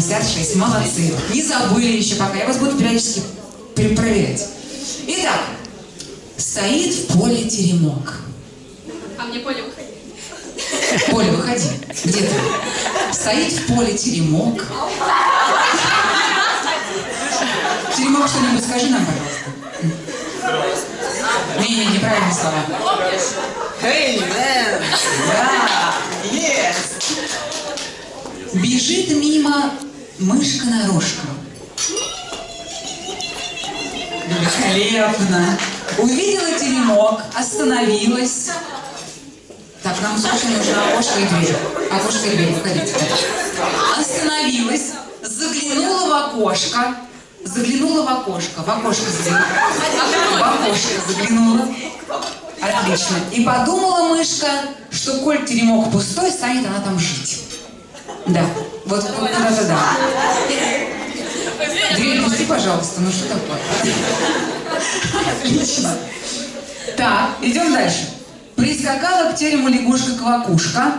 66. Молодцы. Не забыли еще пока. Я вас буду периодически перепроверять. Итак, стоит в поле теремок. А мне поле выходи. Поля, выходи. Где ты? Стоит в поле теремок. Теремок что-нибудь скажи нам, пожалуйста. Не-не, неправильные слова. Hey, man! Да, yes. Бежит мимо мышка-нарушка. Великолепно. Увидела теремок, остановилась. Так, нам срочно нужно окошко и дверь. Окошко и дверь, выходите. Остановилась, заглянула в окошко. Заглянула в окошко. В окошко заглянула. В окошко заглянула. Отлично. И подумала мышка, что коль теремок пустой, станет она там жить. Да. Вот вот куда-то да. Дверь пусти, пожалуйста. Ну что такое? Отлично. Так, идем дальше. Прискакала к терему лягушка-квакушка.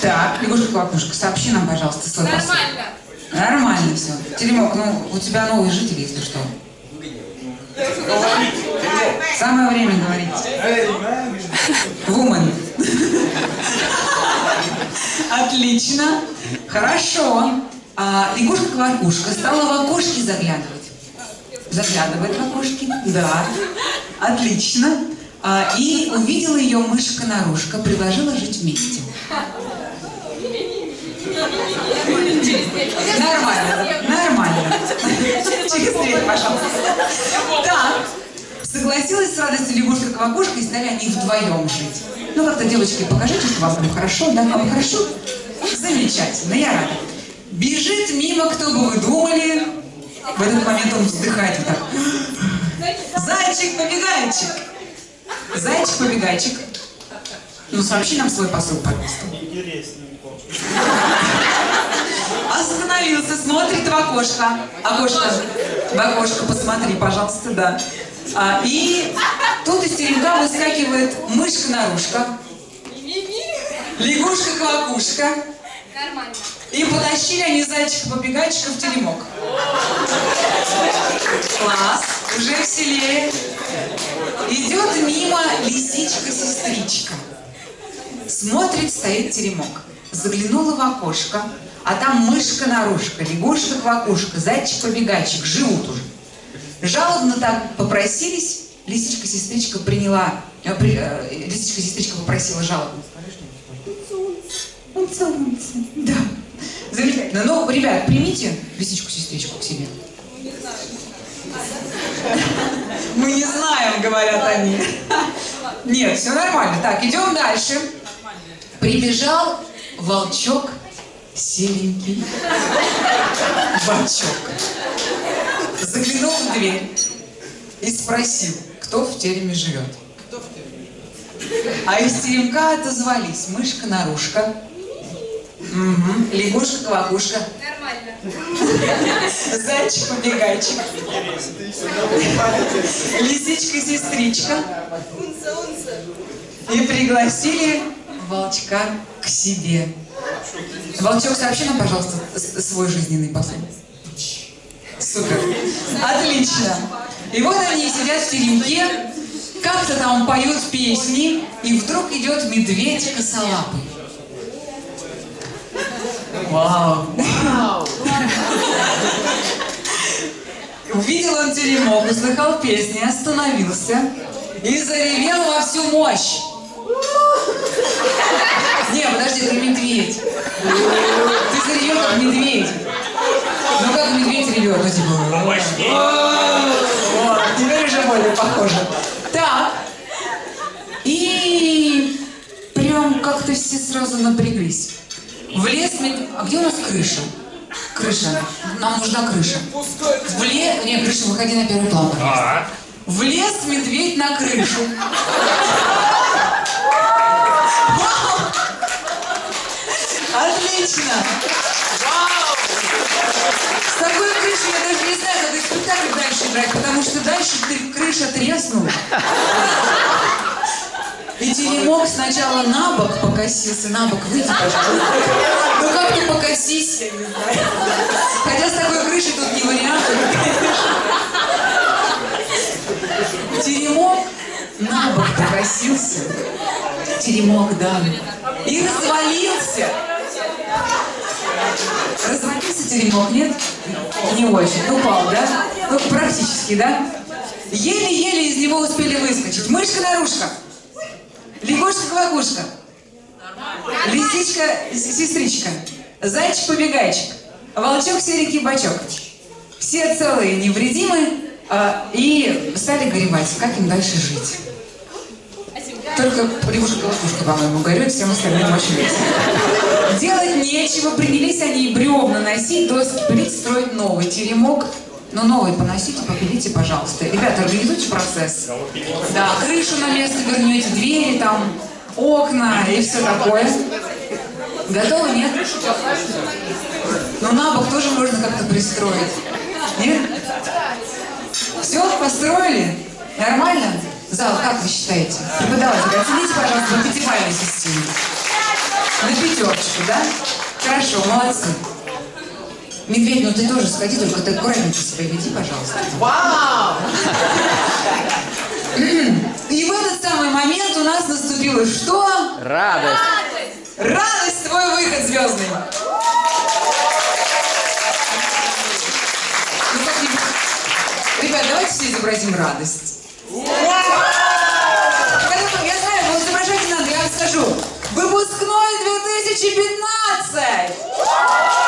Так, лягушка-квакушка, сообщи нам, пожалуйста, свой посыл. Нормально. Нормально все. Теремок, ну, у тебя новые жители, если что. Самое время говорить. Вумен. Отлично. Хорошо. А, Лягушка-квакушка стала в окошки заглядывать. Заглядывает в окошки. Да. Отлично. А, и увидела ее мышка-нарушка, предложила жить вместе. Нормально, нормально. Через дверь, пожалуйста. Так, согласилась с радостью лягушка-квакушка и стали они вдвоем жить. Ну как-то, девочки, покажите, что вам там хорошо, да? Вам хорошо? Замечательно, я рада. Бежит мимо, кто бы вы думали. В этот момент он вздыхает вот так. Зайчик-побегайчик. Зайчик-побегайчик. Ну, сообщи нам свой посыл, пожалуйста. Остановился, смотрит в окошко. Окошко. В окошко посмотри, пожалуйста, да. А, и тут из теремка выскакивает мышка-нарушка, лягушка-квакушка. И потащили они зайчика-побегайчика в теремок. Класс, уже веселее. Идет мимо лисичка-сестричка. Смотрит, стоит теремок. Заглянула в окошко, а там мышка-нарушка, лягушка-квакушка, зайчик-побегайчик живут уже. Жалобно так попросились, лисичка-сестричка приняла, э, при- э, лисичка-сестричка попросила жалобно. Он целуется. Да. Замечательно. Ну, ребят, примите лисичку-сестричку к себе. Мы не знаем, говорят они. Нет, все нормально. Так, идем дальше. Прибежал волчок серенький. Волчок. Заглянул в дверь и спросил, кто в тереме живет. А из теремка отозвались мышка-нарушка, Мгм. лягушка-квакушка, Нормально. зайчик-побегайчик, лисичка-сестричка и пригласили волчка к себе. Волчок, сообщи нам, пожалуйста, свой жизненный посыл. Супер. Отлично. И вот они сидят в теремке, как-то там поют песни, и вдруг идет медведь косолапый. Вау. Увидел он теремок, услыхал песни, остановился и заревел во всю мощь. Не, подожди, ты медведь. Ты заревел как медведь. Медведь типа... Вот, теперь уже более похоже. Так. И прям как-то все сразу напряглись. В лес... мед- А где у нас крыша? Крыша. Нам нужна крыша. В лес... Не, крыша, выходи на первый план, пожалуйста. Влез медведь на крышу. Отлично! Играть, потому что дальше ты- крыша треснула. И Теремок сначала на бок покосился, на бок выйди, пожалуйста. Ну как ты покосись, я не знаю. Хотя с такой крышей тут не вариант. Теремок на бок покосился. Теремок, да. И развалился. Развалился теремок, нет? Не очень. Ну, упал, да? Ну, практически, да? Еле-еле из него успели выскочить. Мышка-нарушка. Лягушка-квакушка. Лисичка-сестричка. Зайчик-побегайчик. Волчок-серенький бачок. Все целые, невредимы. а, и стали горевать, как им дальше жить. Только лягушка-колокушка, по-моему, горюет, всем остальным очень весело. Делать нечего, принялись они и бревна носить, доски пилить, строить новый теремок. Ну, новый поносите, попилите, пожалуйста. Ребята, организуйте процесс. Да, крышу на место вернете, двери там, окна и все такое. Готовы, нет? Ну, на бок тоже можно как-то пристроить. Нет? Все, построили? Нормально? Зал, как вы считаете? Преподаватель, оцените, пожалуйста, по пятибалльной системе. На пятерочку, да? Хорошо, молодцы. Медведь, ну ты тоже сходи, только ты аккуратненько себя веди, пожалуйста. Вау! И в этот самый момент у нас наступило что? Радость. Радость, твой выход звездный. Ну, Ребят, давайте все изобразим радость. 2015!